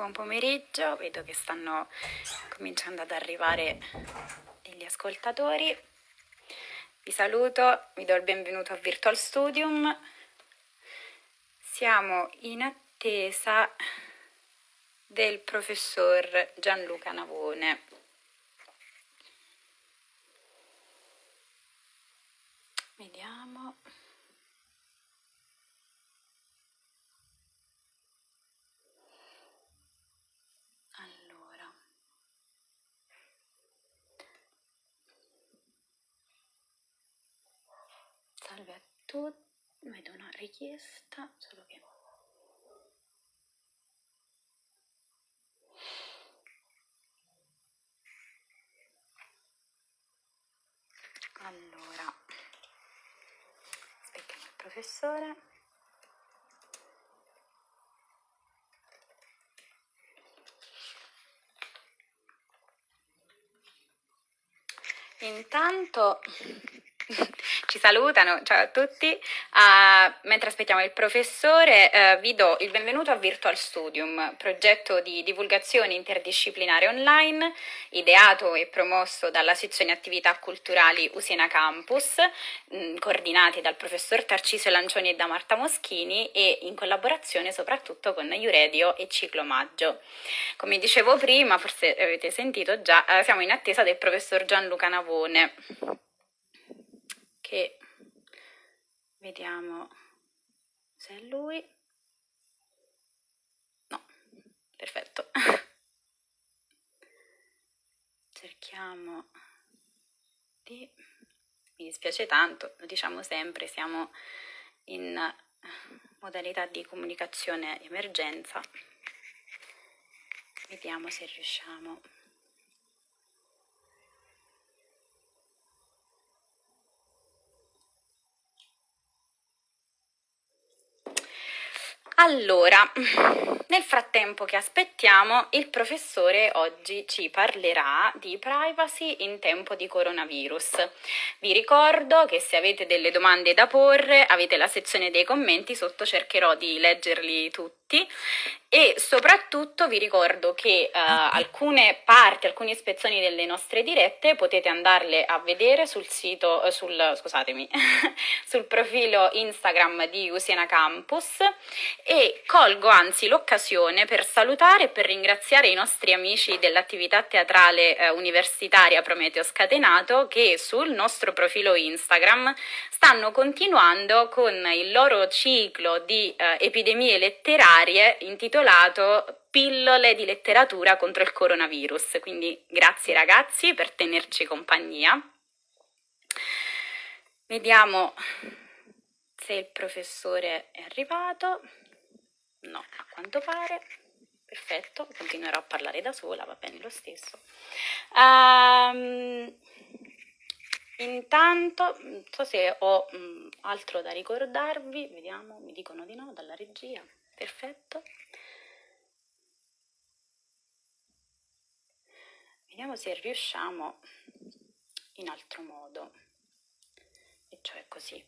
Buon pomeriggio, vedo che stanno cominciando ad arrivare degli ascoltatori. Vi saluto, vi do il benvenuto a Virtual Studium. Siamo in attesa del professor Gianluca Navone. Vediamo. Tutti, vedo una richiesta, solo che... Allora, aspettiamo il professore. Intanto ci salutano, ciao a tutti. Uh, mentre aspettiamo il professore, uh, vi do il benvenuto a Virtual Studium, progetto di divulgazione interdisciplinare online, ideato e promosso dalla sezione attività culturali Usena Campus, mh, mm, coordinati dal professor Tarcisio Lancioni e da Marta Moschini e in collaborazione soprattutto con Iuredio e Ciclo Maggio. Come dicevo prima, forse avete sentito già, uh, siamo in attesa del professor Gianluca Navone che vediamo se è lui. No, perfetto. Cerchiamo di... Mi dispiace tanto, lo diciamo sempre, siamo in modalità di comunicazione emergenza. Vediamo se riusciamo Allora, nel frattempo che aspettiamo, il professore oggi ci parlerà di privacy in tempo di coronavirus. Vi ricordo che se avete delle domande da porre, avete la sezione dei commenti, sotto cercherò di leggerli tutti. E soprattutto vi ricordo che uh, alcune parti, alcune ispezioni delle nostre dirette potete andarle a vedere sul sito, uh, sul, scusatemi, sul profilo Instagram di Usiena Campus e colgo anzi l'occasione per salutare e per ringraziare i nostri amici dell'attività teatrale uh, universitaria Prometeo Scatenato che sul nostro profilo Instagram stanno continuando con il loro ciclo di epidemie letterarie intitolato Pillole di letteratura contro il coronavirus, quindi grazie ragazzi per tenerci compagnia. Vediamo se il professore è arrivato. No, a quanto pare. Perfetto, continuerò a parlare da sola, va bene lo stesso. Um, intanto, non so se ho um, altro da ricordarvi, vediamo, mi dicono di no dalla regia, perfetto. Vediamo se riusciamo in altro modo, e cioè così.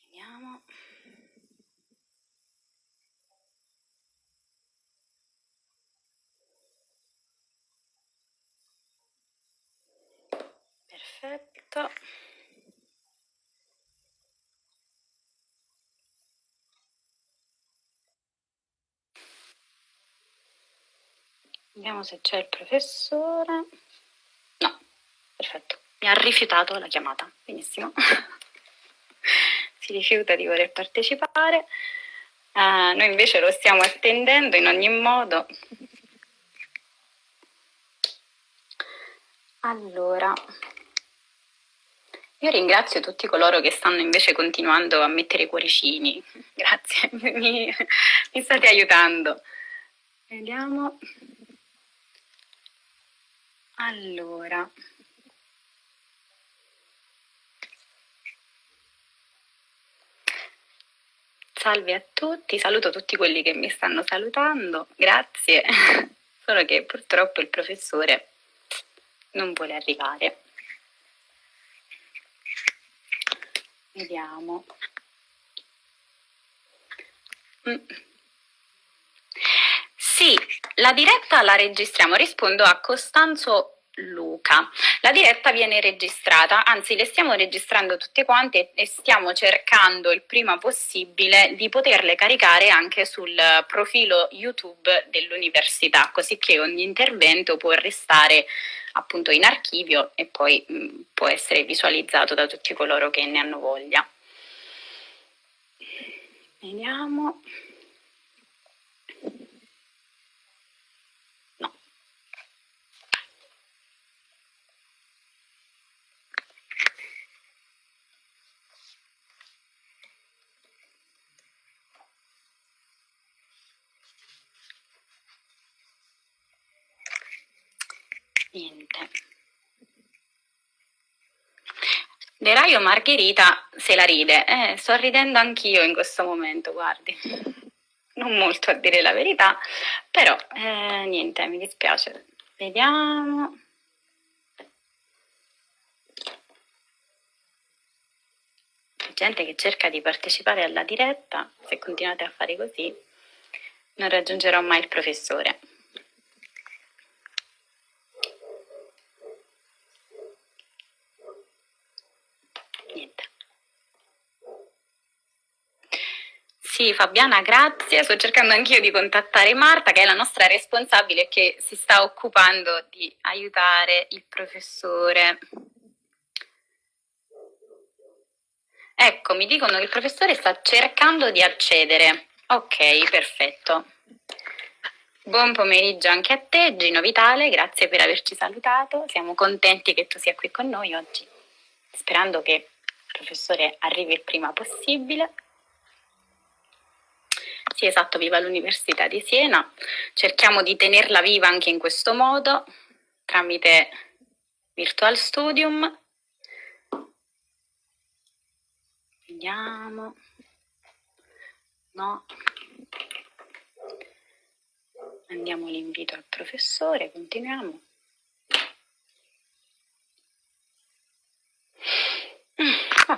Vediamo. Perfetto. Vediamo se c'è il professore. No. Perfetto. Mi ha rifiutato la chiamata. Benissimo. Si rifiuta di voler partecipare. Uh, noi invece lo stiamo attendendo in ogni modo. Allora io ringrazio tutti coloro che stanno invece continuando a mettere i cuoricini. Grazie, mi, mi state aiutando. Vediamo. Allora. Salve a tutti, saluto tutti quelli che mi stanno salutando, grazie, solo che purtroppo il professore non vuole arrivare. Vediamo. Mm. Sì, la diretta la registriamo. Rispondo a Costanzo Luca. La diretta viene registrata, anzi le stiamo registrando tutte quante e stiamo cercando il prima possibile di poterle caricare anche sul profilo YouTube dell'università, così che ogni intervento può restare appunto in archivio e poi mh, può essere visualizzato da tutti coloro che ne hanno voglia. Vediamo. Niente. Deraio Margherita se la ride, eh, sto ridendo anch'io in questo momento, guardi. Non molto a dire la verità, però eh, niente, mi dispiace. Vediamo. gente che cerca di partecipare alla diretta, se continuate a fare così non raggiungerò mai il professore. Sì, Fabiana, grazie. Sto cercando anch'io di contattare Marta, che è la nostra responsabile che si sta occupando di aiutare il professore. Ecco, mi dicono che il professore sta cercando di accedere. Ok, perfetto. Buon pomeriggio anche a te, Gino Vitale, grazie per averci salutato. Siamo contenti che tu sia qui con noi oggi, sperando che il professore arrivi il prima possibile. Sì, esatto, viva l'Università di Siena. Cerchiamo di tenerla viva anche in questo modo, tramite Virtual Studium. Vediamo. No. Andiamo l'invito al professore, continuiamo. Ah.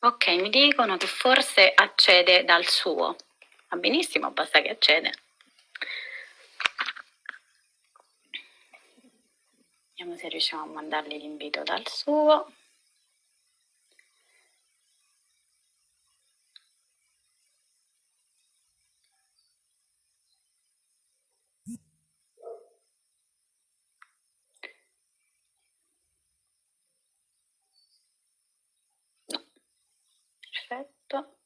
Ok, mi dicono che forse accede dal suo. Va benissimo, basta che accede. Vediamo se riusciamo a mandargli l'invito dal suo. Perfetto.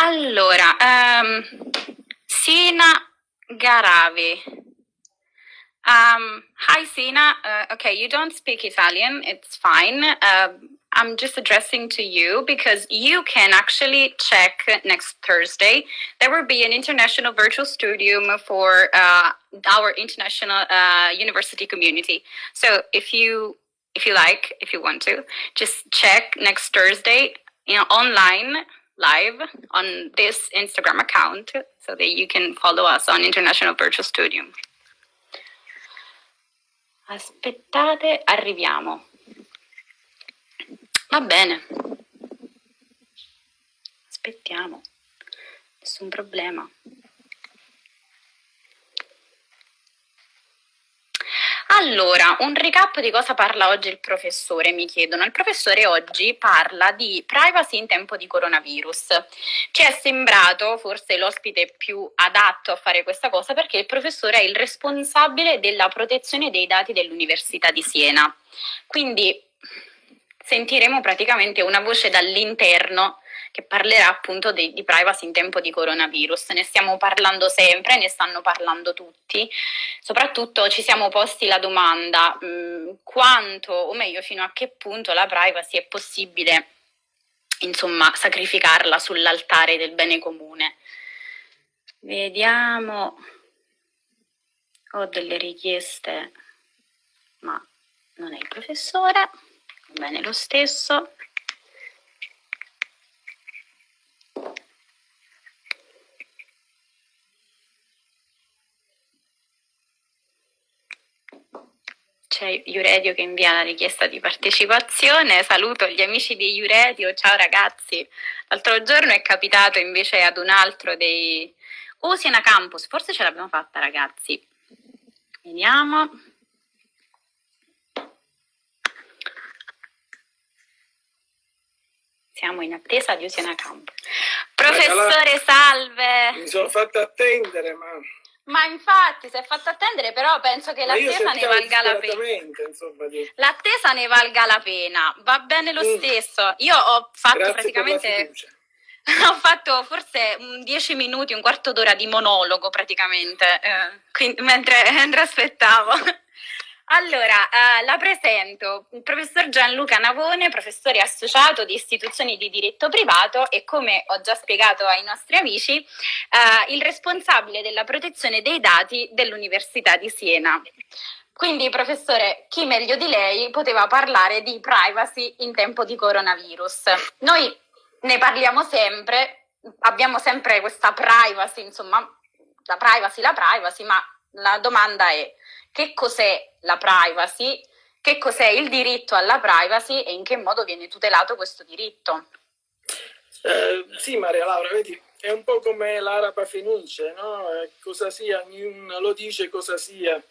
Allora, um, Sina Garavi. Um, hi, Sina. Uh, okay, you don't speak Italian. It's fine. Uh, I'm just addressing to you because you can actually check next Thursday. There will be an international virtual studium for uh, our international uh, university community. So if you if you like, if you want to, just check next Thursday you know, online live on this Instagram account so that you can follow us on International Virtual Studium. Aspettate, arriviamo. Va bene. Aspettiamo. Nessun problema. Allora, un recap di cosa parla oggi il professore, mi chiedono. Il professore oggi parla di privacy in tempo di coronavirus. Ci è sembrato forse l'ospite più adatto a fare questa cosa perché il professore è il responsabile della protezione dei dati dell'Università di Siena. Quindi sentiremo praticamente una voce dall'interno che parlerà appunto di, di, privacy in tempo di coronavirus. Ne stiamo parlando sempre, ne stanno parlando tutti. Soprattutto ci siamo posti la domanda mh, mm, quanto, o meglio fino a che punto la privacy è possibile insomma sacrificarla sull'altare del bene comune. Vediamo ho delle richieste, ma non è il professore, bene lo stesso. c'è Iuredio che invia la richiesta di partecipazione, saluto gli amici di Iuredio, ciao ragazzi, l'altro giorno è capitato invece ad un altro dei... Oh, Siena Campus, forse ce l'abbiamo fatta ragazzi, vediamo. Siamo in attesa di Siena Campus. Professore, salve! Mi sono fatta attendere, ma... Ma infatti, si è fatto attendere, però penso che l'attesa ne valga la pena. Insomma, di... L'attesa ne valga la pena, va bene lo mm. stesso. Io ho fatto Grazie praticamente... ho fatto forse 10 minuti, un quarto d'ora di monologo praticamente, eh, quindi, mentre, mentre aspettavo. Allora, eh, la presento, il professor Gianluca Navone, professore associato di istituzioni di diritto privato e come ho già spiegato ai nostri amici, eh, il responsabile della protezione dei dati dell'Università di Siena. Quindi, professore, chi meglio di lei poteva parlare di privacy in tempo di coronavirus? Noi ne parliamo sempre, abbiamo sempre questa privacy, insomma, la privacy, la privacy, ma la domanda è che cos'è la privacy, che cos'è il diritto alla privacy e in che modo viene tutelato questo diritto. Eh, sì, Maria Laura, vedi, è un po' come l'araba fenice, no? Eh, cosa sia, ognuno lo dice cosa sia,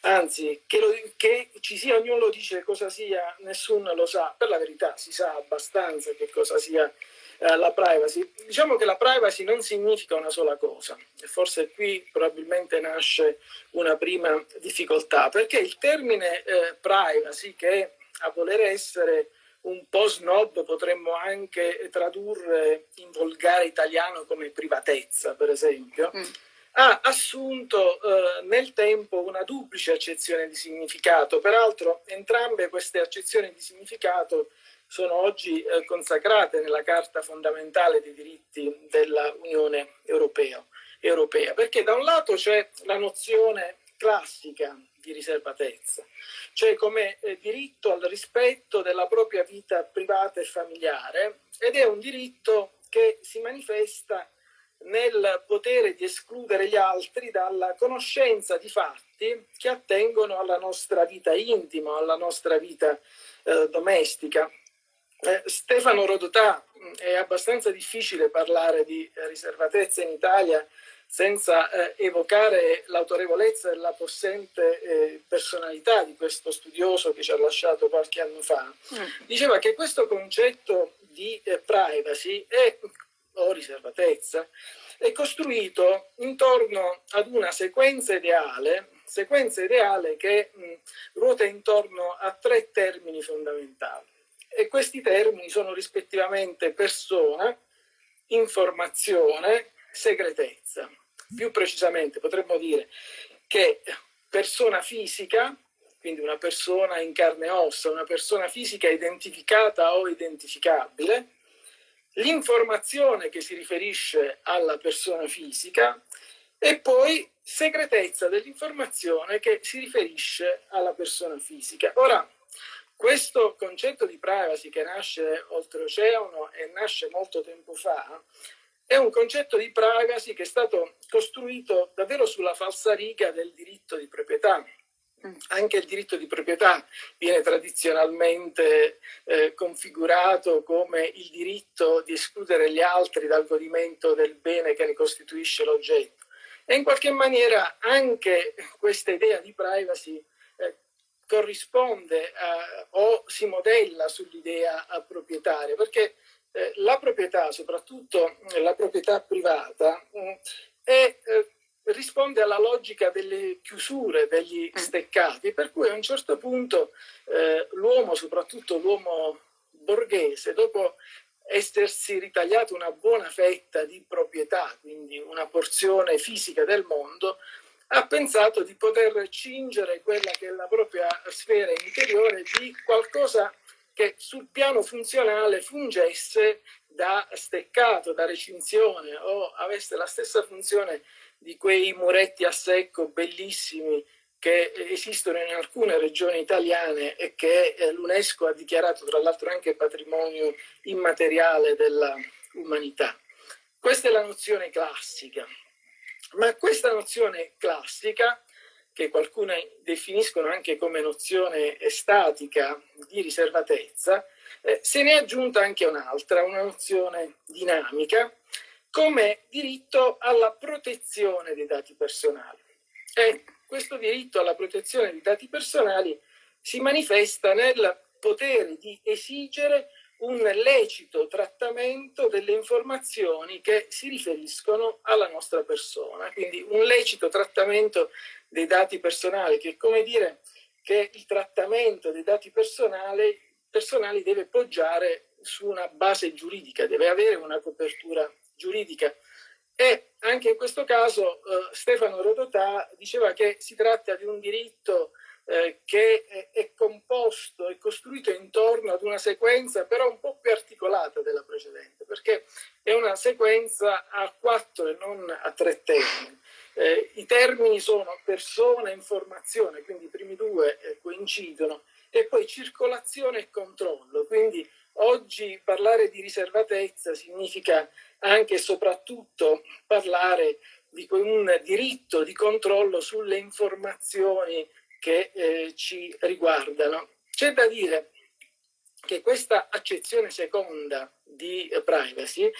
anzi, che, lo, che, ci sia ognuno lo dice cosa sia, nessuno lo sa. Per la verità si sa abbastanza che cosa sia eh, la privacy. Diciamo che la privacy non significa una sola cosa e forse qui probabilmente nasce una prima difficoltà perché il termine eh, privacy che a voler essere un po' snob potremmo anche tradurre in volgare italiano come privatezza per esempio mm. ha assunto eh, nel tempo una duplice accezione di significato peraltro entrambe queste accezioni di significato sono oggi eh, consacrate nella Carta fondamentale dei diritti dell'Unione Europea, Europea, perché da un lato c'è la nozione classica di riservatezza, cioè come eh, diritto al rispetto della propria vita privata e familiare ed è un diritto che si manifesta nel potere di escludere gli altri dalla conoscenza di fatti che attengono alla nostra vita intima, alla nostra vita eh, domestica. Eh, Stefano Rodotà, mm, è abbastanza difficile parlare di riservatezza in Italia senza eh, evocare l'autorevolezza e la possente eh, personalità di questo studioso che ci ha lasciato qualche anno fa, mm. diceva che questo concetto di eh, privacy è, o riservatezza è costruito intorno ad una sequenza ideale, sequenza ideale che mh, mm, ruota intorno a tre termini fondamentali e questi termini sono rispettivamente persona, informazione, segretezza. Più precisamente potremmo dire che persona fisica, quindi una persona in carne e ossa, una persona fisica identificata o identificabile, l'informazione che si riferisce alla persona fisica e poi segretezza dell'informazione che si riferisce alla persona fisica. Ora, questo concetto di privacy che nasce oltreoceano e nasce molto tempo fa è un concetto di privacy che è stato costruito davvero sulla falsariga del diritto di proprietà. Mm. Anche il diritto di proprietà viene tradizionalmente eh, configurato come il diritto di escludere gli altri dal godimento del bene che ne costituisce l'oggetto. E in qualche maniera anche questa idea di privacy corrisponde a, o si modella sull'idea proprietaria, perché eh, la proprietà, soprattutto la proprietà privata, mh, mm, è, eh, risponde alla logica delle chiusure, degli mm. steccati, per cui a un certo punto eh, l'uomo, soprattutto l'uomo borghese, dopo essersi ritagliato una buona fetta di proprietà, quindi una porzione fisica del mondo, ha pensato di poter cingere quella che è la propria sfera interiore di qualcosa che sul piano funzionale fungesse da steccato, da recinzione o avesse la stessa funzione di quei muretti a secco bellissimi che esistono in alcune regioni italiane e che eh, l'UNESCO ha dichiarato tra l'altro anche patrimonio immateriale dell'umanità. Questa è la nozione classica, ma questa nozione classica, che qualcuno definiscono anche come nozione statica di riservatezza, eh, se ne è aggiunta anche un'altra, una nozione dinamica, come diritto alla protezione dei dati personali. E questo diritto alla protezione dei dati personali si manifesta nel potere di esigere un lecito trattamento delle informazioni che si riferiscono alla nostra persona. Quindi un lecito trattamento dei dati personali, che è come dire che il trattamento dei dati personali, personali deve poggiare su una base giuridica, deve avere una copertura giuridica. E anche in questo caso eh, Stefano Rodotà diceva che si tratta di un diritto eh, che è, composto, è costruito intorno ad una sequenza però un po' più articolata della precedente, perché è una sequenza a quattro e non a tre termini. Eh, I termini sono persona e informazione, quindi i primi due eh, coincidono, e poi circolazione e controllo, quindi oggi parlare di riservatezza significa anche e soprattutto parlare di un diritto di controllo sulle informazioni che eh, ci riguardano. C'è da dire che questa accezione seconda di privacy,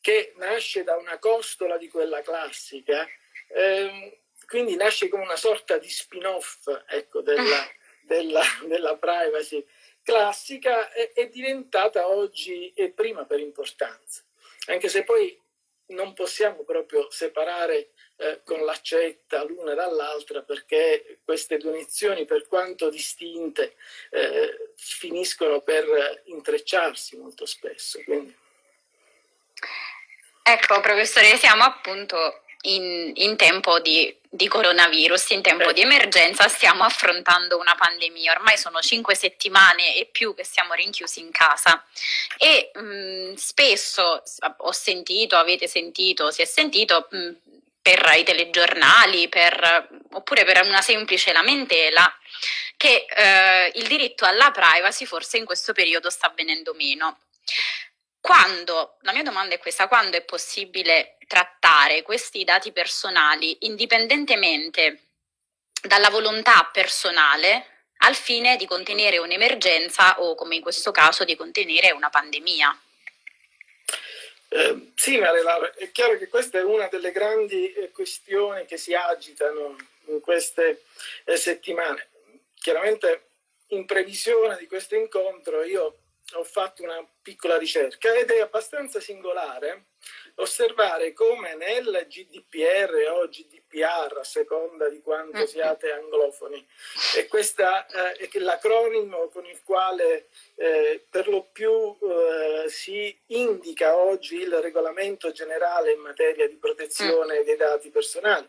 che nasce da una costola di quella classica, ehm, quindi nasce come una sorta di spin-off ecco, della, della, della privacy classica, è, è diventata oggi e prima per importanza anche se poi non possiamo proprio separare eh, con l'accetta l'una dall'altra perché queste due per quanto distinte, eh, finiscono per intrecciarsi molto spesso. Quindi. Ecco, professore, siamo appunto in, in tempo di, di, coronavirus, in tempo eh. di emergenza, stiamo affrontando una pandemia. Ormai sono cinque settimane e più che siamo rinchiusi in casa e mh, mm, spesso ho sentito, avete sentito, si è sentito mh, mm, per i telegiornali per, oppure per una semplice lamentela che eh, il diritto alla privacy forse in questo periodo sta venendo meno. Quando, la mia domanda è questa, quando è possibile trattare questi dati personali indipendentemente dalla volontà personale al fine di contenere un'emergenza o, come in questo caso, di contenere una pandemia? Sì, Maria Laura, è chiaro che questa è una delle grandi eh, questioni che si agitano in queste eh, settimane. Chiaramente in previsione di questo incontro io ho fatto una piccola ricerca ed è abbastanza singolare osservare come nel GDPR o GDPR, a seconda di quanto siate anglofoni, e questa eh, è l'acronimo con il quale eh, per lo più eh, si indica oggi il regolamento generale in materia di protezione mm. dei dati personali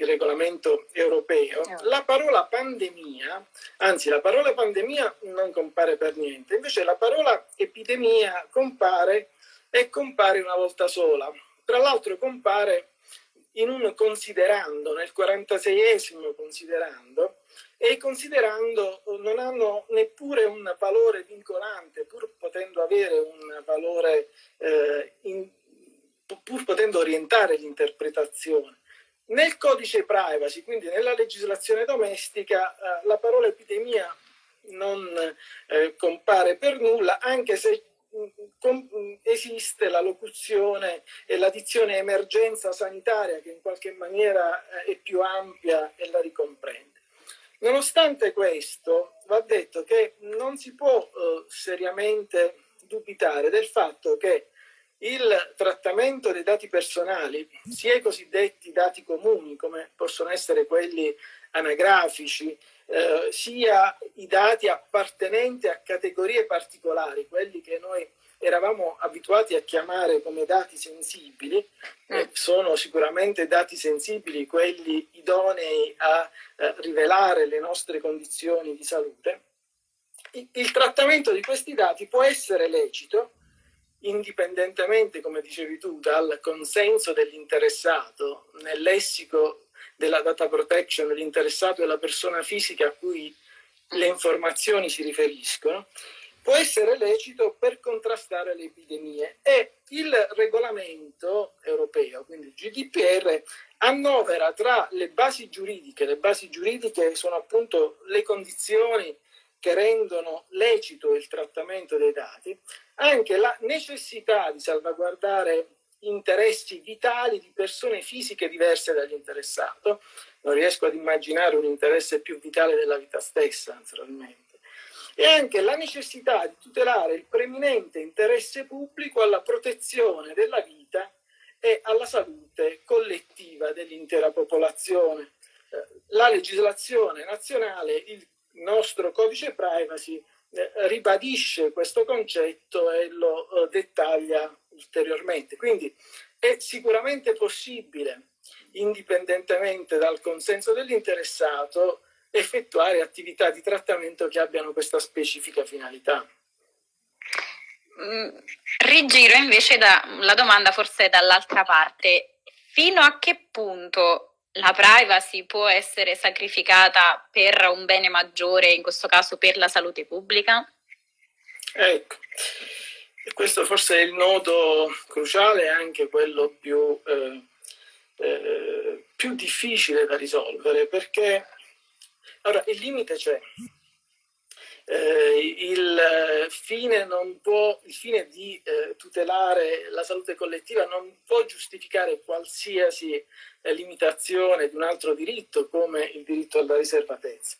il regolamento europeo, la parola pandemia, anzi la parola pandemia non compare per niente, invece la parola epidemia compare e compare una volta sola. Tra l'altro compare in un considerando, nel 46esimo considerando, e i considerando non hanno neppure un valore vincolante, pur potendo avere un valore, eh, in, pur potendo orientare l'interpretazione. Nel codice privacy, quindi nella legislazione domestica, eh, la parola epidemia non eh, compare per nulla, anche se esiste la locuzione e la dizione emergenza sanitaria che in qualche maniera eh, è più ampia e la ricomprende. Nonostante questo, va detto che non si può eh, seriamente dubitare del fatto che il trattamento dei dati personali, sia i cosiddetti dati comuni, come possono essere quelli anagrafici, eh, sia i dati appartenenti a categorie particolari, quelli che noi eravamo abituati a chiamare come dati sensibili, eh, mm. sono sicuramente dati sensibili quelli idonei a eh, rivelare le nostre condizioni di salute, il, il trattamento di questi dati può essere lecito indipendentemente, come dicevi tu, dal consenso dell'interessato, nel lessico della data protection, l'interessato è la persona fisica a cui le informazioni si riferiscono, può essere lecito per contrastare le epidemie. E il regolamento europeo, quindi il GDPR, annovera tra le basi giuridiche, le basi giuridiche sono appunto le condizioni che rendono lecito il trattamento dei dati, anche la necessità di salvaguardare interessi vitali di persone fisiche diverse dall'interessato. Non riesco ad immaginare un interesse più vitale della vita stessa, naturalmente e anche la necessità di tutelare il preminente interesse pubblico alla protezione della vita e alla salute collettiva dell'intera popolazione. Eh, la legislazione nazionale, il nostro codice privacy, eh, ribadisce questo concetto e lo eh, dettaglia ulteriormente. Quindi è sicuramente possibile, indipendentemente dal consenso dell'interessato, effettuare attività di trattamento che abbiano questa specifica finalità. Mm, rigiro invece da, la domanda forse dall'altra parte. Fino a che punto la privacy può essere sacrificata per un bene maggiore, in questo caso per la salute pubblica? Ecco, questo forse è il nodo cruciale e anche quello più, eh, eh, più difficile da risolvere, perché allora, il limite c'è. Eh, il, fine può, il, fine di eh, tutelare la salute collettiva non può giustificare qualsiasi eh, limitazione di un altro diritto come il diritto alla riservatezza.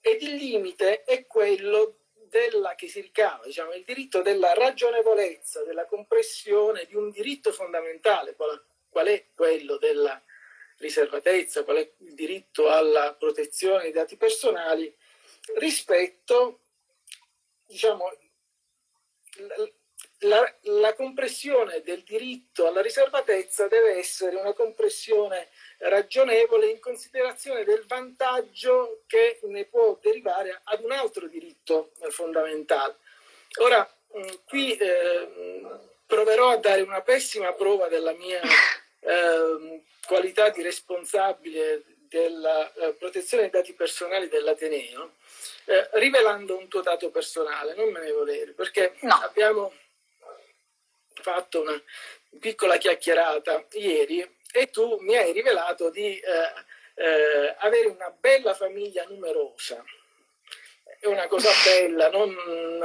Ed il limite è quello della, che si ricava, diciamo, il diritto della ragionevolezza, della compressione di un diritto fondamentale, qual, qual è quello della riservatezza, qual è il diritto alla protezione dei dati personali, rispetto, diciamo, la, la, compressione del diritto alla riservatezza deve essere una compressione ragionevole in considerazione del vantaggio che ne può derivare ad un altro diritto fondamentale. Ora, qui eh, proverò a dare una pessima prova della mia eh, qualità di responsabile della eh, protezione dei dati personali dell'Ateneo, eh, rivelando un tuo dato personale, non me ne volere, perché no. abbiamo fatto una piccola chiacchierata ieri e tu mi hai rivelato di eh, eh avere una bella famiglia numerosa. È una cosa bella, non,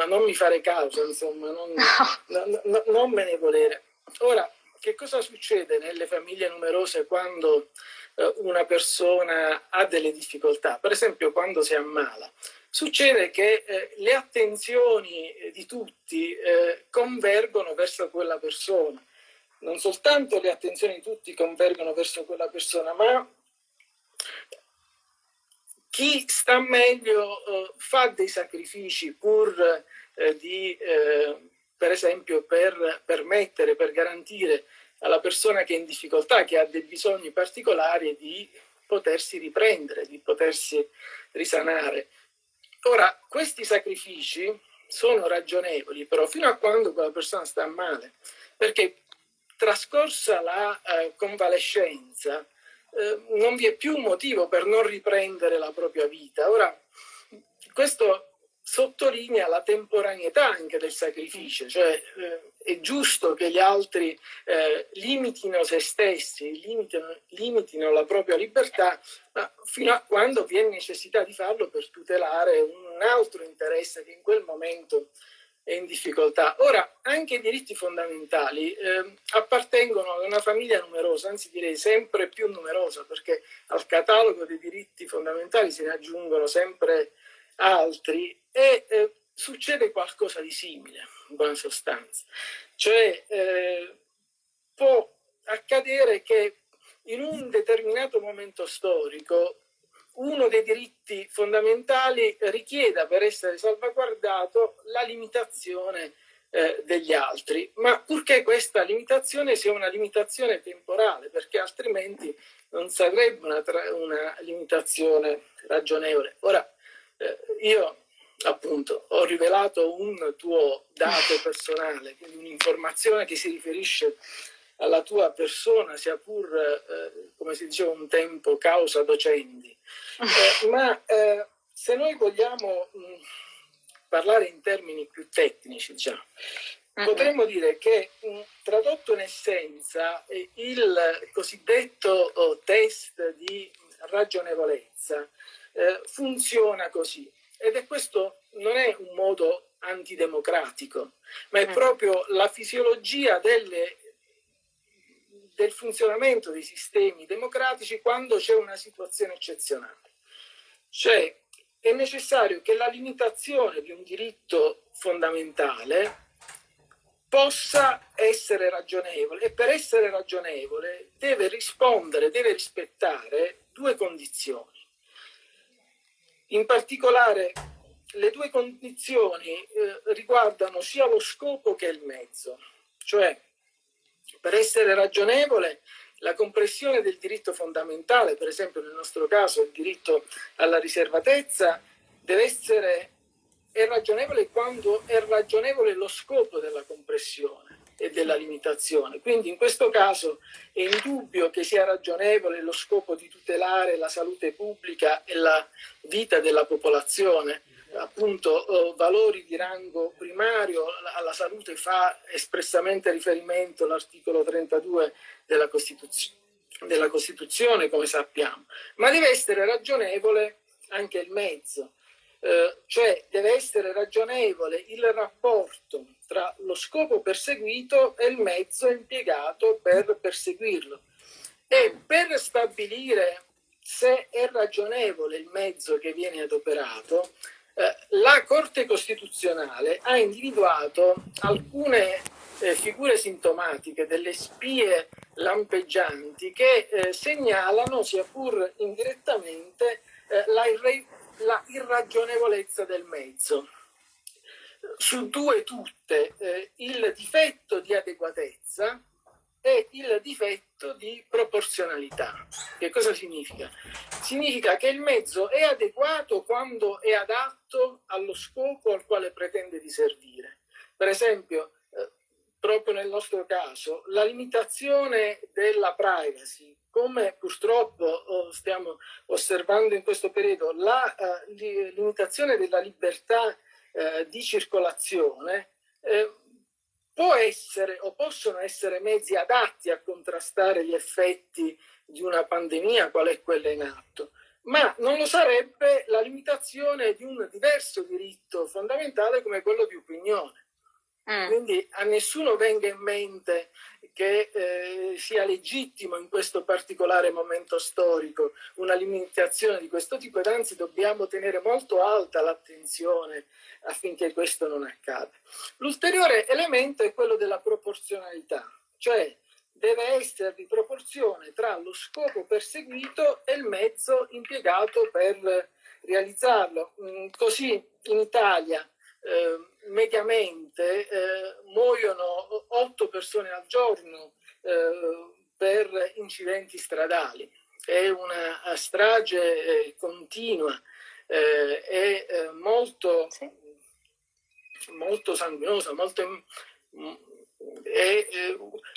non mi fare caso, insomma, non, no. no, non me ne volere. Ora, che cosa succede nelle famiglie numerose quando eh, una persona ha delle difficoltà? Per esempio quando si ammala. Succede che eh, le attenzioni di tutti eh, convergono verso quella persona. Non soltanto le attenzioni di tutti convergono verso quella persona, ma chi sta meglio eh, fa dei sacrifici pur eh, di eh, per esempio per permettere, per garantire alla persona che è in difficoltà, che ha dei bisogni particolari di potersi riprendere, di potersi risanare. Ora, questi sacrifici sono ragionevoli, però fino a quando quella persona sta male, perché trascorsa la eh, convalescenza eh, non vi è più motivo per non riprendere la propria vita. Ora, questo sottolinea la temporaneità anche del sacrificio, cioè eh, è giusto che gli altri eh, limitino se stessi, limitino, limitino, la propria libertà, ma fino a quando vi è necessità di farlo per tutelare un altro interesse che in quel momento è in difficoltà. Ora, anche i diritti fondamentali eh, appartengono ad una famiglia numerosa, anzi direi sempre più numerosa, perché al catalogo dei diritti fondamentali se ne aggiungono sempre altri e eh, succede qualcosa di simile, in buona sostanza. Cioè eh, può accadere che in un determinato momento storico uno dei diritti fondamentali richieda per essere salvaguardato la limitazione eh, degli altri, ma purché questa limitazione sia una limitazione temporale, perché altrimenti non sarebbe una, una limitazione ragionevole. Ora, eh, io appunto ho rivelato un tuo dato personale, quindi un'informazione che si riferisce alla tua persona, sia pur, eh, come si diceva un tempo, causa docendi. Eh, ma eh, se noi vogliamo mh, parlare in termini più tecnici, diciamo, uh-huh. potremmo dire che mh, tradotto in essenza eh, il cosiddetto oh, test di ragionevolezza eh, funziona così. Ed è questo non è un modo antidemocratico, ma è mm. proprio la fisiologia delle, del funzionamento dei sistemi democratici quando c'è una situazione eccezionale. Cioè è necessario che la limitazione di un diritto fondamentale possa essere ragionevole e per essere ragionevole deve rispondere, deve rispettare due condizioni. In particolare le due condizioni eh, riguardano sia lo scopo che il mezzo, cioè per essere ragionevole la compressione del diritto fondamentale, per esempio nel nostro caso il diritto alla riservatezza, deve essere è ragionevole quando è ragionevole lo scopo della compressione e della limitazione. Quindi in questo caso è indubbio che sia ragionevole lo scopo di tutelare la salute pubblica e la vita della popolazione, appunto eh, valori di rango primario, alla salute fa espressamente riferimento l'articolo 32 della, Costituzione, della Costituzione, come sappiamo, ma deve essere ragionevole anche il mezzo. Eh, cioè deve essere ragionevole il rapporto tra lo scopo perseguito e il mezzo impiegato per perseguirlo. E per stabilire se è ragionevole il mezzo che viene adoperato, eh, la Corte Costituzionale ha individuato alcune eh, figure sintomatiche delle spie lampeggianti che eh, segnalano, sia pur indirettamente, eh, la irre la irragionevolezza del mezzo. Su due tutte, eh, il difetto di adeguatezza e il difetto di proporzionalità. Che cosa significa? Significa che il mezzo è adeguato quando è adatto allo scopo al quale pretende di servire. Per esempio, eh, proprio nel nostro caso, la limitazione della privacy come purtroppo oh, stiamo osservando in questo periodo, la uh, limitazione della libertà uh, di circolazione può essere o possono essere mezzi adatti a contrastare gli effetti di una pandemia, qual è quella in atto, ma non lo sarebbe la limitazione di un diverso diritto fondamentale come quello di opinione. Mm. Quindi a nessuno venga in mente che eh, sia legittimo in questo particolare momento storico una limitazione di questo tipo ed anzi dobbiamo tenere molto alta l'attenzione affinché questo non accada. L'ulteriore elemento è quello della proporzionalità, cioè deve esservi proporzione tra lo scopo perseguito e il mezzo impiegato per realizzarlo. Mm, così in Italia eh, mediamente eh, muoiono 8 persone al giorno eh, per incidenti stradali. È una strage eh, continua, eh, è eh, molto, sì. molto sanguinosa, molto, è,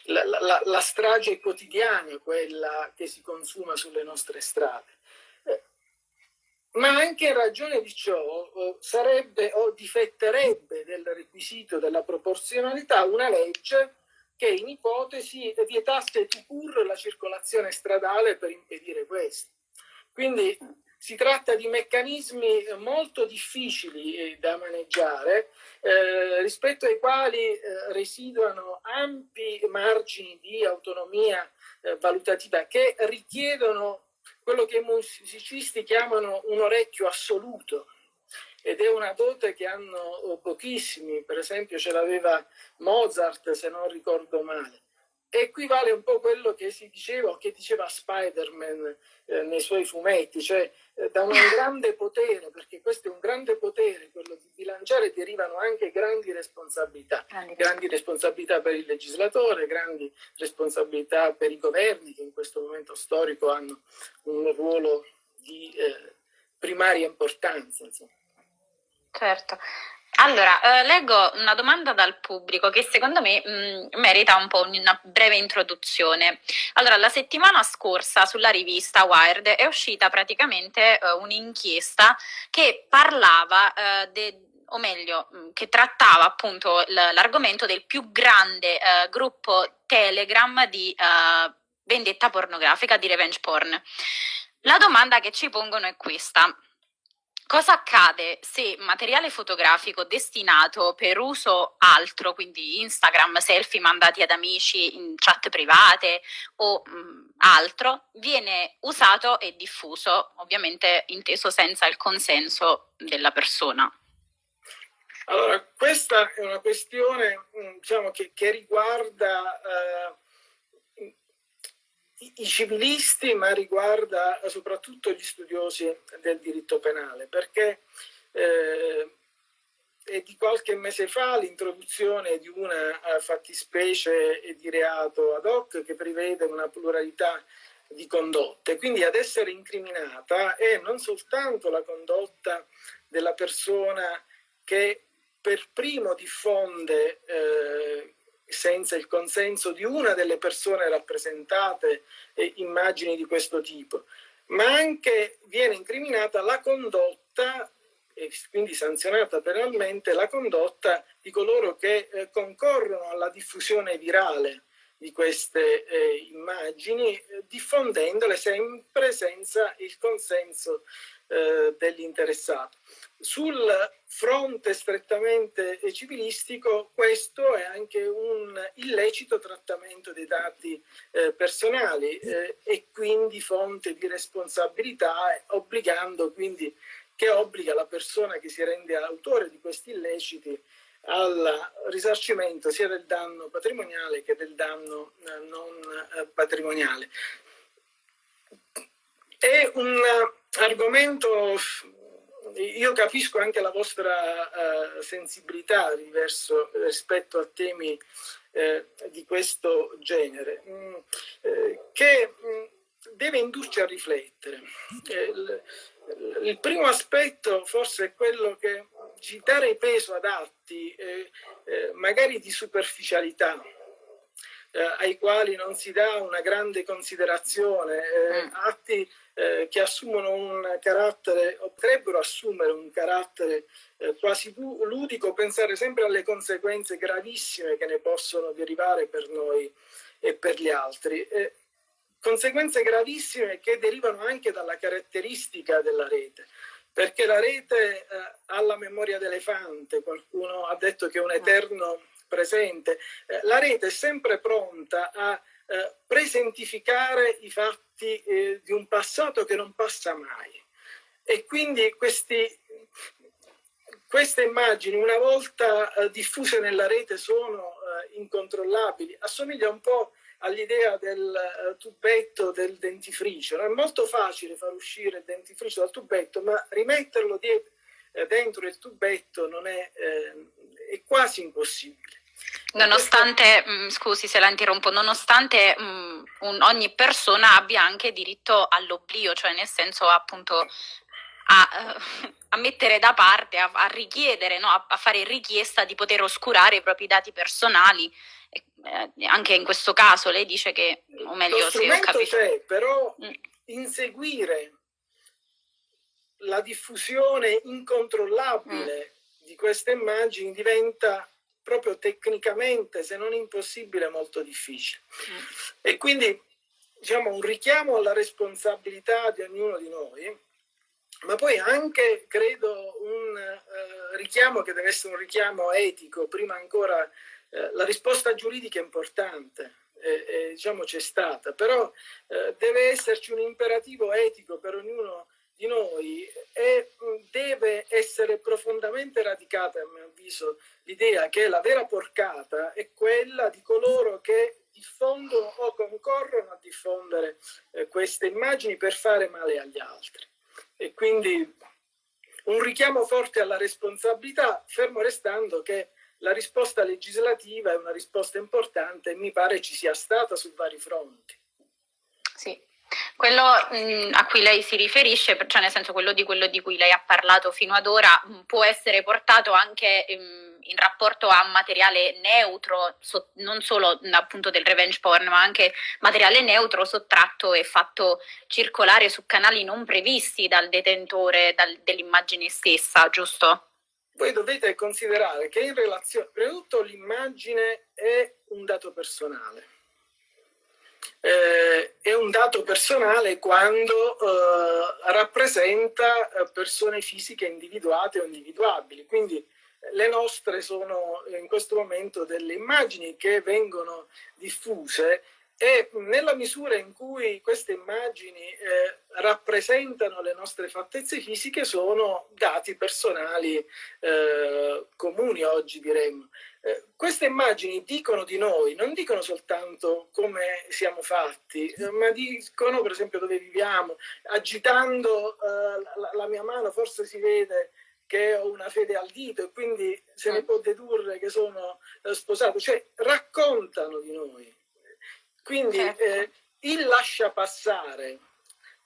la, la, la strage quotidiana quella che si consuma sulle nostre strade. Ma anche in ragione di ciò eh, sarebbe o difetterebbe del requisito della proporzionalità una legge che in ipotesi vietasse pur la circolazione stradale per impedire questo. Quindi si tratta di meccanismi molto difficili eh, da maneggiare, eh, rispetto ai quali eh, residuano ampi margini di autonomia eh, valutativa che richiedono quello che i musicisti chiamano un orecchio assoluto ed è una dote che hanno pochissimi, per esempio ce l'aveva Mozart se non ricordo male. E qui vale un po' quello che si diceva o che diceva Spider-Man eh, nei suoi fumetti, cioè eh, da un grande potere, perché questo è un grande potere, quello di bilanciare, derivano anche grandi responsabilità. Grandi, grandi responsabilità per il legislatore, grandi responsabilità per i governi che in questo momento storico hanno un ruolo di eh, primaria importanza. Insomma. Certo. Allora, eh, leggo una domanda dal pubblico che secondo me mh, mm, merita un po' una breve introduzione. Allora, la settimana scorsa sulla rivista Wired è uscita praticamente eh, un'inchiesta che parlava eh, o meglio, mm, che trattava appunto l'argomento del più grande eh, gruppo Telegram di eh, vendetta pornografica, di revenge porn. La domanda che ci pongono è questa. Cosa accade se materiale fotografico destinato per uso altro, quindi Instagram, selfie mandati ad amici in chat private o mh, mm, altro, viene usato e diffuso, ovviamente inteso senza il consenso della persona? Allora, questa è una questione mm, diciamo, che, che, riguarda eh, i civilisti, ma riguarda soprattutto gli studiosi del diritto penale, perché eh, è di qualche mese fa l'introduzione di una eh, fattispecie di reato ad hoc che prevede una pluralità di condotte. Quindi ad essere incriminata è non soltanto la condotta della persona che per primo diffonde eh, senza il consenso di una delle persone rappresentate eh, immagini di questo tipo, ma anche viene incriminata la condotta e quindi sanzionata penalmente la condotta di coloro che eh, concorrono alla diffusione virale di queste eh, immagini, eh, diffondendole sempre senza il consenso eh, dell'interessato. Sul fronte strettamente civilistico questo è anche un illecito trattamento dei dati eh, personali eh, e quindi fonte di responsabilità obbligando quindi che obbliga la persona che si rende autore di questi illeciti al risarcimento sia del danno patrimoniale che del danno eh, non eh, patrimoniale. È un argomento io capisco anche la vostra uh, sensibilità verso, rispetto a temi uh, di questo genere, mm, uh, che mh, mm, deve indurci a riflettere. Il, il, primo aspetto forse è quello che ci dare peso ad atti magari di superficialità, ai quali non si dà una grande considerazione, mm. atti eh, che assumono un carattere, o potrebbero assumere un carattere eh, quasi ludico, pensare sempre alle conseguenze gravissime che ne possono derivare per noi e per gli altri. Eh, conseguenze gravissime che derivano anche dalla caratteristica della rete perché la rete eh, ha la memoria d'elefante, qualcuno ha detto che è un ah. eterno presente, eh, la rete è sempre pronta a eh, presentificare i fatti eh, di un passato che non passa mai. E quindi questi, queste immagini, una volta eh, diffuse nella rete, sono eh, incontrollabili. Assomiglia un po' all'idea del uh, tubetto del dentifricio. È molto facile far uscire il dentifricio dal tubetto, ma rimetterlo dietro, eh, dentro il tubetto è, eh, è quasi impossibile. Nonostante, mh, mm, scusi se la interrompo, nonostante mh, mm, un, ogni persona abbia anche diritto all'oblio, cioè nel senso appunto a, uh, a mettere da parte, a, a richiedere, no? a, a, fare richiesta di poter oscurare i propri dati personali. E, eh, anche in questo caso lei dice che, o meglio, se ho capito... c'è, però mm. inseguire la diffusione incontrollabile mm. di queste immagini diventa proprio tecnicamente, se non impossibile, molto difficile. Mm. E quindi diciamo un richiamo alla responsabilità di ognuno di noi, ma poi anche, credo, un eh, richiamo che deve essere un richiamo etico, prima ancora eh, la risposta giuridica è importante, eh, eh, diciamo c'è stata, però eh, deve esserci un imperativo etico per ognuno di noi e deve essere profondamente radicata, a mio avviso, l'idea che la vera porcata è quella di coloro che diffondono o concorrono a diffondere eh, queste immagini per fare male agli altri. E quindi un richiamo forte alla responsabilità, fermo restando che la risposta legislativa è una risposta importante e mi pare ci sia stata su vari fronti. Sì, Quello mh, a cui lei si riferisce, cioè nel senso quello di quello di cui lei ha parlato fino ad ora, mh, può essere portato anche mh, mm, in rapporto a materiale neutro, so, non solo appunto del revenge porn, ma anche materiale neutro sottratto e fatto circolare su canali non previsti dal detentore dell'immagine stessa, giusto? Voi dovete considerare che in relazione, prima tutto l'immagine è un dato personale eh, è un dato personale quando eh, rappresenta eh, persone fisiche individuate o individuabili. Quindi eh, le nostre sono in questo momento delle immagini che vengono diffuse e nella misura in cui queste immagini eh, rappresentano le nostre fattezze fisiche sono dati personali eh, comuni oggi diremmo. Eh, queste immagini dicono di noi, non dicono soltanto come siamo fatti, eh, ma dicono per esempio dove viviamo. Agitando eh, la, la, mia mano forse si vede che ho una fede al dito e quindi se ne mm. può dedurre che sono eh, sposato, cioè raccontano di noi. Quindi certo. Eh, il lascia passare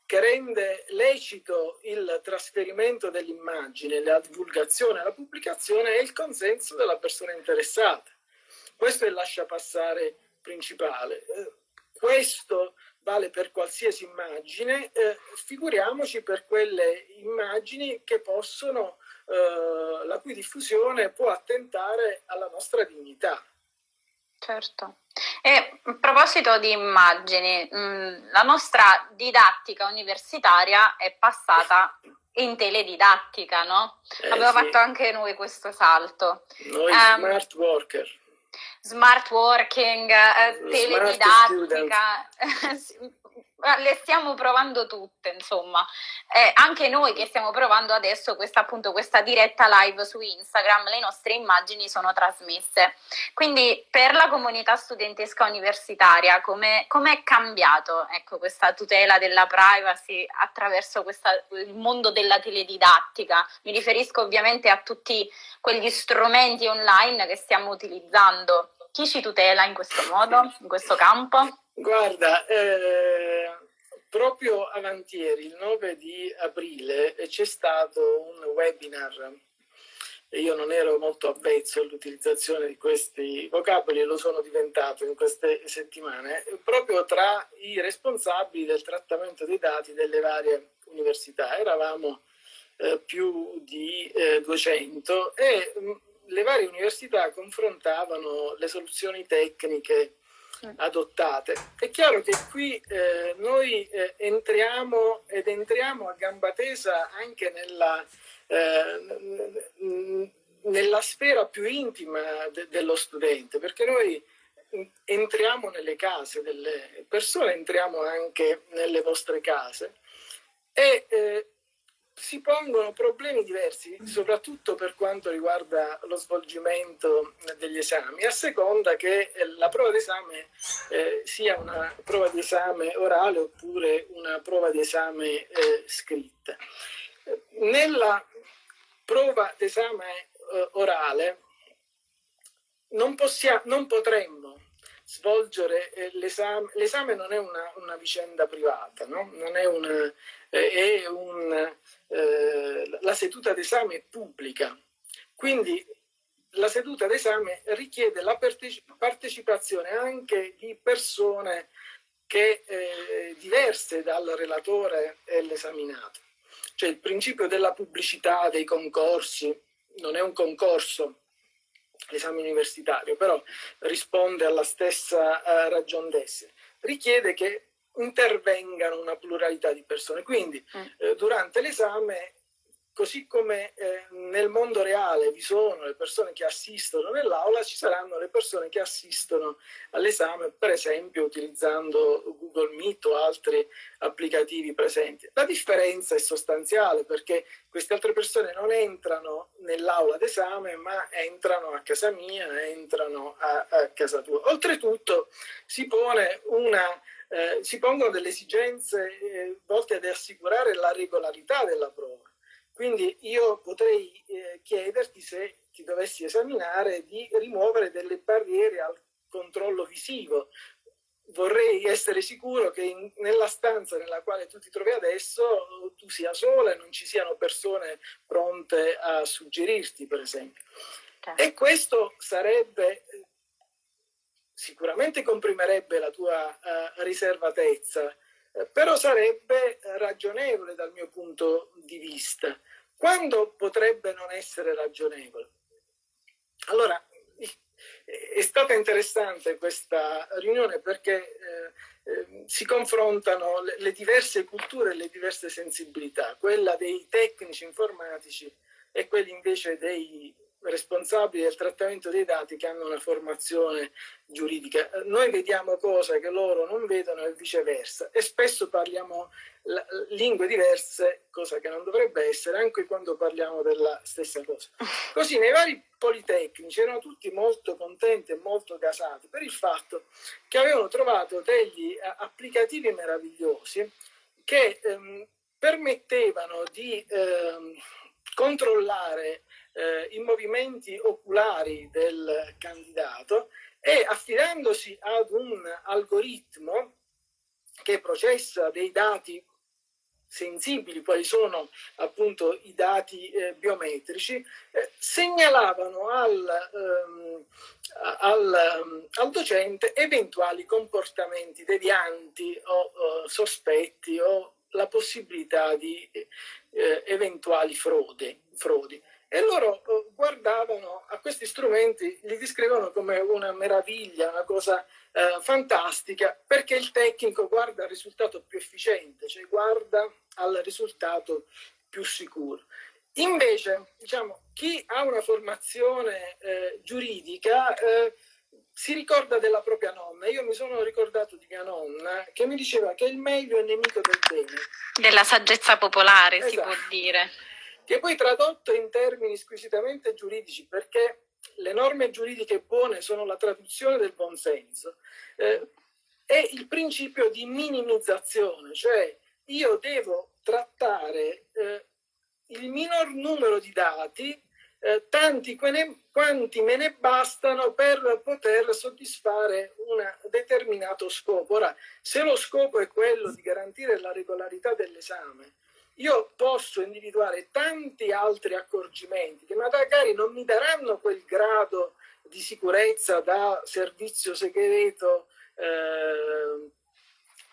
che rende lecito il trasferimento dell'immagine, la divulgazione, la pubblicazione è il consenso della persona interessata. Questo è il lascia passare principale. Eh, questo vale per qualsiasi immagine, eh, figuriamoci per quelle immagini che possono, eh, la cui diffusione può attentare alla nostra dignità. Certo. E a proposito di immagini, mm, la nostra didattica universitaria è passata in teledidattica, no? Eh, Abbiamo sì. fatto anche noi questo salto. Noi um, smart worker. Smart working, eh, teledidattica, le stiamo provando tutte, insomma. Eh, anche noi che stiamo provando adesso questa, appunto, questa diretta live su Instagram, le nostre immagini sono trasmesse. Quindi per la comunità studentesca universitaria, come è cambiato ecco, questa tutela della privacy attraverso questa, il mondo della teledidattica? Mi riferisco ovviamente a tutti quegli strumenti online che stiamo utilizzando. Chi ci tutela in questo modo, in questo campo? Guarda, eh, proprio avantieri, il 9 di aprile, c'è stato un webinar io non ero molto avvezzo all'utilizzazione di questi vocaboli e lo sono diventato in queste settimane, proprio tra i responsabili del trattamento dei dati delle varie università. Eravamo eh, più di eh, 200 e mh, le varie università confrontavano le soluzioni tecniche adottate. È chiaro che qui eh, noi eh, entriamo ed entriamo a gamba tesa anche nella, eh, nella sfera più intima de dello studente, perché noi entriamo nelle case delle persone, entriamo anche nelle vostre case e eh, si pongono problemi diversi, soprattutto per quanto riguarda lo svolgimento degli esami, a seconda che eh, la prova d'esame eh, sia una prova di esame orale oppure una prova di esame eh, scritta. Nella prova d'esame eh, orale non, possiamo, non potremmo svolgere eh, l'esame, l'esame non è una, una vicenda privata, no? non è, una, un, eh, la seduta d'esame è pubblica, quindi la seduta d'esame richiede la partecipazione anche di persone che, eh, diverse dal relatore e l'esaminato. Cioè il principio della pubblicità dei concorsi non è un concorso, l'esame universitario, però risponde alla stessa uh, ragion d'essere. Richiede che intervengano una pluralità di persone. Quindi mm. eh, durante l'esame così come eh, nel mondo reale vi sono le persone che assistono nell'aula, ci saranno le persone che assistono all'esame, per esempio utilizzando Google Meet o altri applicativi presenti. La differenza è sostanziale perché queste altre persone non entrano nell'aula d'esame, ma entrano a casa mia, entrano a, a casa tua. Oltretutto si pone una eh, si pongono delle esigenze eh, volte ad assicurare la regolarità della prova. Quindi io potrei eh, chiederti se ti dovessi esaminare di rimuovere delle barriere al controllo visivo. vorrei essere sicuro che in, nella stanza nella quale tu ti trovi adesso tu sia sola e non ci siano persone pronte a suggerirti, per esempio. Certo. E questo sarebbe, sicuramente comprimerebbe la tua uh, riservatezza, eh, però sarebbe ragionevole dal mio punto di vista. Quando potrebbe non essere ragionevole? Allora, è stata interessante questa riunione perché eh, eh, si confrontano le, le, diverse culture e le diverse sensibilità, quella dei tecnici informatici e quelli invece dei responsabili del trattamento dei dati che hanno una formazione giuridica. Noi vediamo cose che loro non vedono e viceversa e spesso parliamo lingue diverse, cosa che non dovrebbe essere anche quando parliamo della stessa cosa. Così nei vari politecnici erano tutti molto contenti e molto gasati per il fatto che avevano trovato degli applicativi meravigliosi che ehm, permettevano di ehm, controllare eh, i movimenti oculari del candidato e affidandosi ad un algoritmo che processa dei dati sensibili, quali sono appunto i dati eh, biometrici, eh, segnalavano al, ehm, al, al, docente eventuali comportamenti devianti o, o sospetti o la possibilità di eh, eventuali frodi. frodi. E loro eh, guardavano a questi strumenti, li descrivono come una meraviglia, una cosa eh, fantastica, perché il tecnico guarda al risultato più efficiente, cioè guarda al risultato più sicuro. Invece, diciamo, chi ha una formazione eh, giuridica eh, si ricorda della propria nonna. Io mi sono ricordato di mia nonna che mi diceva che il meglio è nemico del bene. Della saggezza popolare, esatto. si può dire che poi tradotto in termini squisitamente giuridici, perché le norme giuridiche buone sono la traduzione del buonsenso, eh, è il principio di minimizzazione, cioè io devo trattare eh, il minor numero di dati, eh, tanti quanti me ne bastano per poter soddisfare un determinato scopo. Ora, se lo scopo è quello di garantire la regolarità dell'esame, io posso individuare tanti altri accorgimenti che magari non mi daranno quel grado di sicurezza da servizio segreto, eh,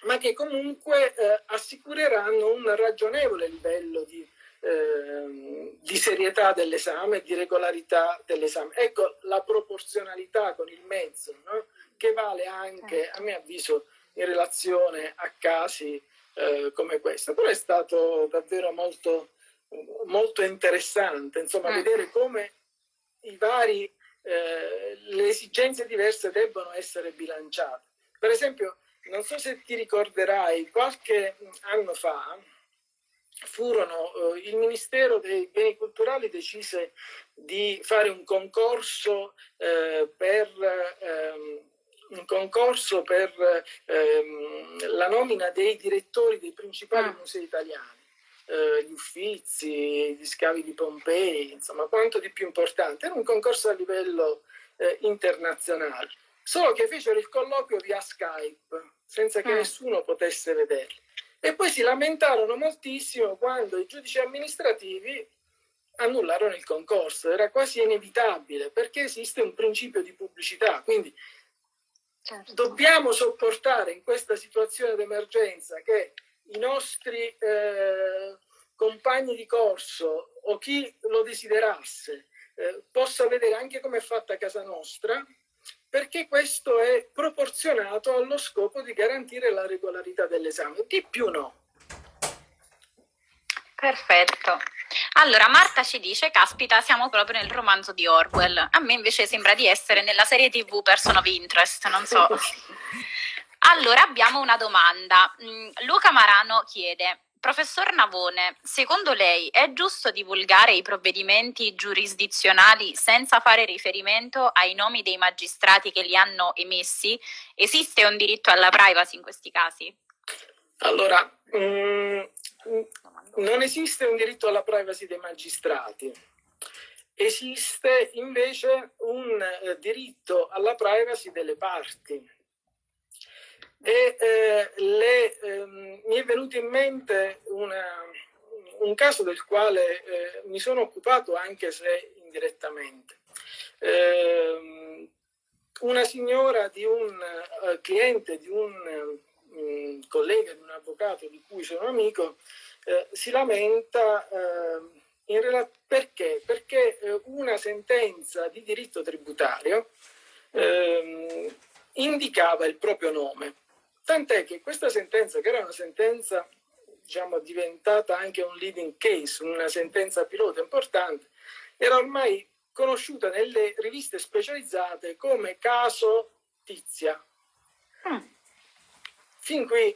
ma che comunque eh, assicureranno un ragionevole livello di, eh, di serietà dell'esame di regolarità dell'esame. Ecco la proporzionalità con il mezzo, no? che vale anche, a mio avviso, in relazione a casi eh, come questo, però è stato davvero molto, molto interessante, insomma, mm. vedere come i vari, eh, le esigenze diverse debbono essere bilanciate. Per esempio, non so se ti ricorderai, qualche anno fa furono, eh, il Ministero dei Beni Culturali decise di fare un concorso eh, per ehm, un concorso per ehm, la nomina dei direttori dei principali ah. musei italiani, eh, gli Uffizi, gli scavi di Pompei, insomma quanto di più importante. Era un concorso a livello eh, internazionale, solo che fecero il colloquio via Skype, senza che ah. nessuno potesse vederli. E poi si lamentarono moltissimo quando i giudici amministrativi annullarono il concorso, era quasi inevitabile perché esiste un principio di pubblicità, quindi Certo. Dobbiamo sopportare in questa situazione d'emergenza che i nostri eh, compagni di corso o chi lo desiderasse eh, possa vedere anche come è fatta casa nostra, perché questo è proporzionato allo scopo di garantire la regolarità dell'esame. Di più no. Perfetto. Allora, Marta ci dice, caspita, siamo proprio nel romanzo di Orwell. A me invece sembra di essere nella serie tv Person of Interest, non so. Allora, abbiamo una domanda. Mm, Luca Marano chiede, Professor Navone, secondo lei è giusto divulgare i provvedimenti giurisdizionali senza fare riferimento ai nomi dei magistrati che li hanno emessi? Esiste un diritto alla privacy in questi casi? Allora, mm, non esiste un diritto alla privacy dei magistrati, esiste invece un eh, diritto alla privacy delle parti. E eh, le, ehm, mi è venuto in mente una, un caso del quale eh, mi sono occupato anche se indirettamente. Eh, una signora di un uh, cliente, di un collega, di un avvocato di cui sono amico, eh, si lamenta eh, perché? Perché eh, una sentenza di diritto tributario ehm, indicava il proprio nome. Tant'è che questa sentenza, che era una sentenza diciamo, diventata anche un leading case, una sentenza pilota importante, era ormai conosciuta nelle riviste specializzate come caso Tizia. Mm. Fin qui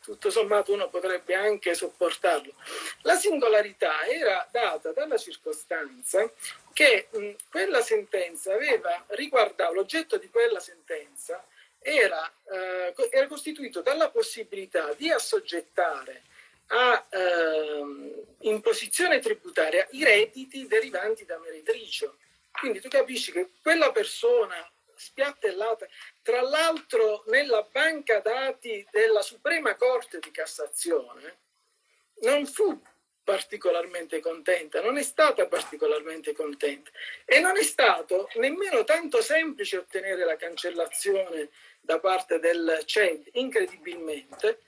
tutto sommato uno potrebbe anche sopportarlo. La singolarità era data dalla circostanza che mh, quella sentenza aveva riguardato, l'oggetto di quella sentenza era, eh, era costituito dalla possibilità di assoggettare a eh, imposizione tributaria i redditi derivanti da meretricio. Quindi tu capisci che quella persona spiattellata, tra l'altro nella banca dati della Suprema Corte di Cassazione, non fu particolarmente contenta, non è stata particolarmente contenta. E non è stato nemmeno tanto semplice ottenere la cancellazione da parte del CED, incredibilmente,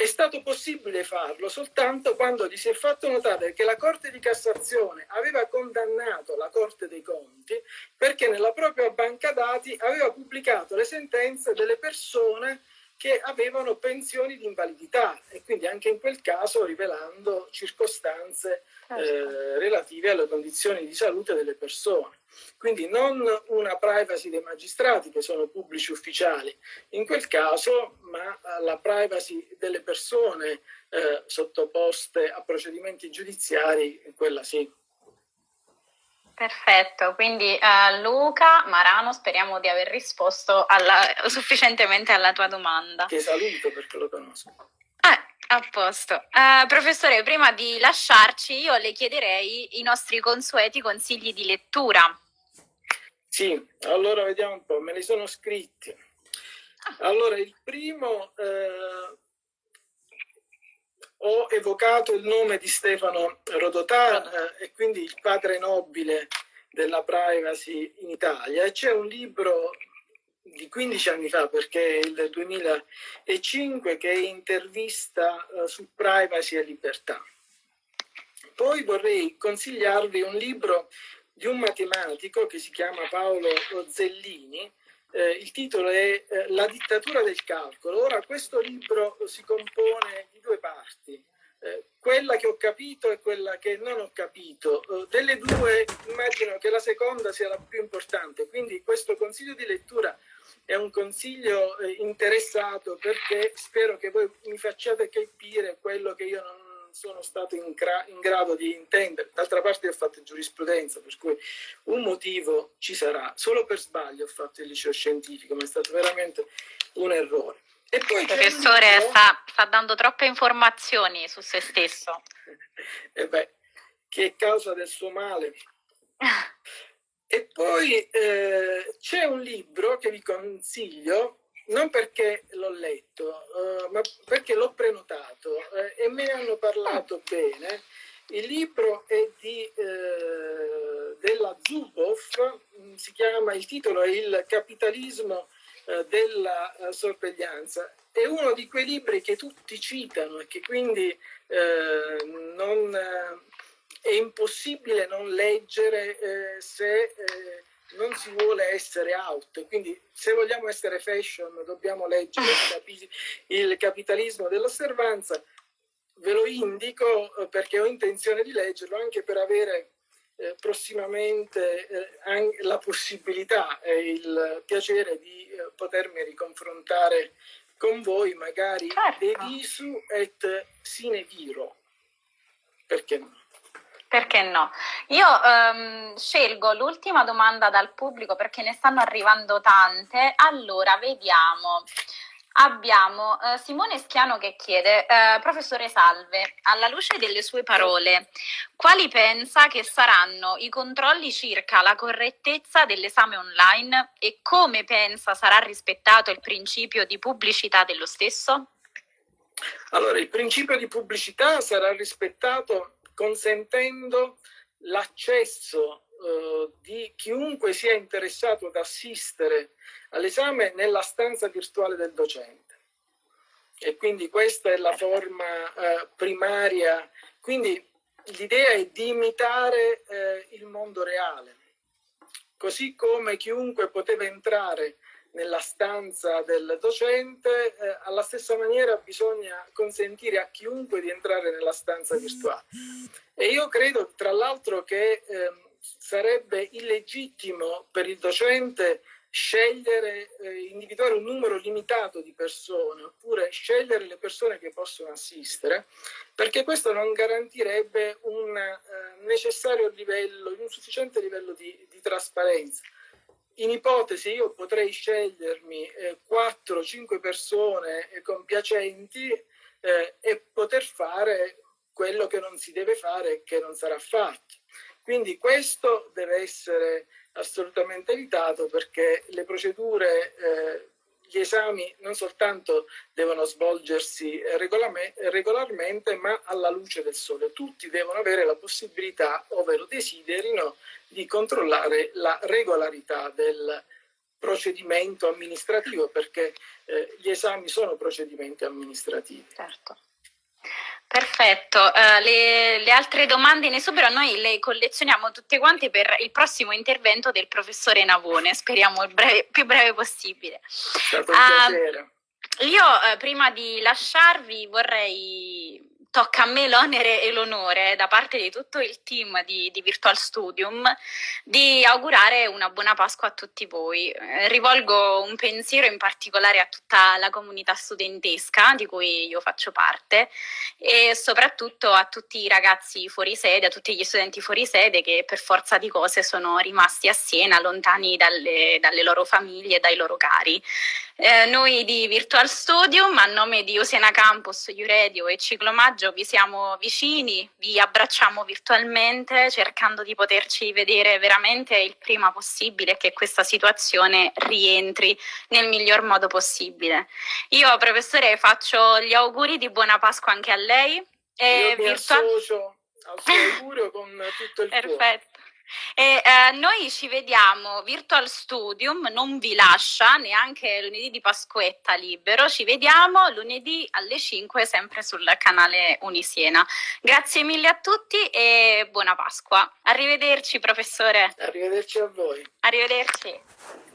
è stato possibile farlo soltanto quando gli si è fatto notare che la Corte di Cassazione aveva condannato la Corte dei Conti perché nella propria banca dati aveva pubblicato le sentenze delle persone che avevano pensioni di invalidità e quindi anche in quel caso rivelando circostanze certo. eh, relative alle condizioni di salute delle persone. Quindi non una privacy dei magistrati che sono pubblici ufficiali in quel caso, ma la privacy delle persone eh, sottoposte a procedimenti giudiziari, quella sì. Perfetto, quindi uh, Luca Marano speriamo di aver risposto alla, sufficientemente alla tua domanda. Ti saluto perché lo conosco. A posto. Uh, professore, prima di lasciarci io le chiederei i nostri consueti consigli di lettura. Sì, allora vediamo un po', me li sono scritti. Ah. Allora, il primo... Eh, ho evocato il nome di Stefano Rodotà eh, e quindi il padre nobile della privacy in Italia c'è un libro di 15 anni fa perché è il 2005 che è intervista eh, su privacy e libertà. Poi vorrei consigliarvi un libro di un matematico che si chiama Paolo Zellini eh, il titolo è eh, La dittatura del calcolo. Ora, questo libro si compone di due parti, eh, quella che ho capito e quella che non ho capito. Eh, delle due immagino che la seconda sia la più importante, quindi questo consiglio di lettura è un consiglio eh, interessato perché spero che voi mi facciate capire quello che io non sono stato in, in grado di intendere. D'altra parte ho fatto giurisprudenza, per cui un motivo ci sarà. Solo per sbaglio ho fatto il liceo scientifico, ma è stato veramente un errore. E poi il professore libro... sta, sta, dando troppe informazioni su se stesso. e beh, che è causa del suo male. e poi eh, c'è un libro che vi consiglio non perché l'ho letto, uh, ma perché l'ho prenotato uh, e me ne hanno parlato bene. Il libro è di, uh, della Zuboff, mm, si chiama, il titolo è Il capitalismo della sorveglianza. È uno di quei libri che tutti citano e che quindi non, è impossibile non leggere se non si vuole essere out, quindi se vogliamo essere fashion dobbiamo leggere il capitalismo dell'osservanza, ve lo indico eh, perché ho intenzione di leggerlo anche per avere eh, prossimamente eh, la possibilità e il piacere di eh, potermi riconfrontare con voi magari certo. de visu et sine viro, perché no? Perché no? Io um, scelgo l'ultima domanda dal pubblico perché ne stanno arrivando tante. Allora, vediamo. Abbiamo uh, Simone Schiano che chiede, uh, professore Salve, alla luce delle sue parole, quali pensa che saranno i controlli circa la correttezza dell'esame online e come pensa sarà rispettato il principio di pubblicità dello stesso? Allora, il principio di pubblicità sarà rispettato consentendo l'accesso eh, di chiunque sia interessato ad assistere all'esame nella stanza virtuale del docente. E quindi questa è la forma eh, primaria. Quindi l'idea è di imitare eh, il mondo reale, così come chiunque poteva entrare nella stanza del docente, eh, alla stessa maniera bisogna consentire a chiunque di entrare nella stanza virtuale. E io credo tra l'altro che eh, sarebbe illegittimo per il docente scegliere, eh, individuare un numero limitato di persone oppure scegliere le persone che possono assistere, perché questo non garantirebbe un eh, necessario livello, un sufficiente livello di, di, trasparenza. In ipotesi io potrei scegliermi eh, 4-5 persone eh, compiacenti eh, e poter fare quello che non si deve fare e che non sarà fatto. Quindi questo deve essere assolutamente evitato perché le procedure, eh, gli esami non soltanto devono svolgersi regolarmente ma alla luce del sole. Tutti devono avere la possibilità, ove lo desiderino, di controllare la regolarità del procedimento amministrativo perché eh, gli esami sono procedimenti amministrativi. Certo. Perfetto, uh, le, le, altre domande in esubero noi le collezioniamo tutte quante per il prossimo intervento del professore Navone, speriamo il breve, più breve possibile. È stato un uh, piacere. Io uh, prima di lasciarvi vorrei tocca a me l'onere e l'onore da parte di tutto il team di, di, Virtual Studium di augurare una buona Pasqua a tutti voi. Eh, rivolgo un pensiero in particolare a tutta la comunità studentesca di cui io faccio parte e soprattutto a tutti i ragazzi fuori sede, a tutti gli studenti fuori sede che per forza di cose sono rimasti a Siena, lontani dalle, dalle loro famiglie e dai loro cari. Eh, noi di Virtual Studium, a nome di Osena Campus, Uredio e Ciclomaggio, vi siamo vicini, vi abbracciamo virtualmente cercando di poterci vedere veramente il prima possibile e che questa situazione rientri nel miglior modo possibile. Io, professore, faccio gli auguri di buona Pasqua anche a lei. E Io mi virtual... associo al suo augurio con tutto il Perfetto. cuore. E, eh, noi ci vediamo Virtual Studium, non vi lascia neanche lunedì di Pasquetta libero, ci vediamo lunedì alle 5 sempre sul canale Unisiena. Grazie mille a tutti e buona Pasqua. Arrivederci professore. Arrivederci a voi. Arrivederci.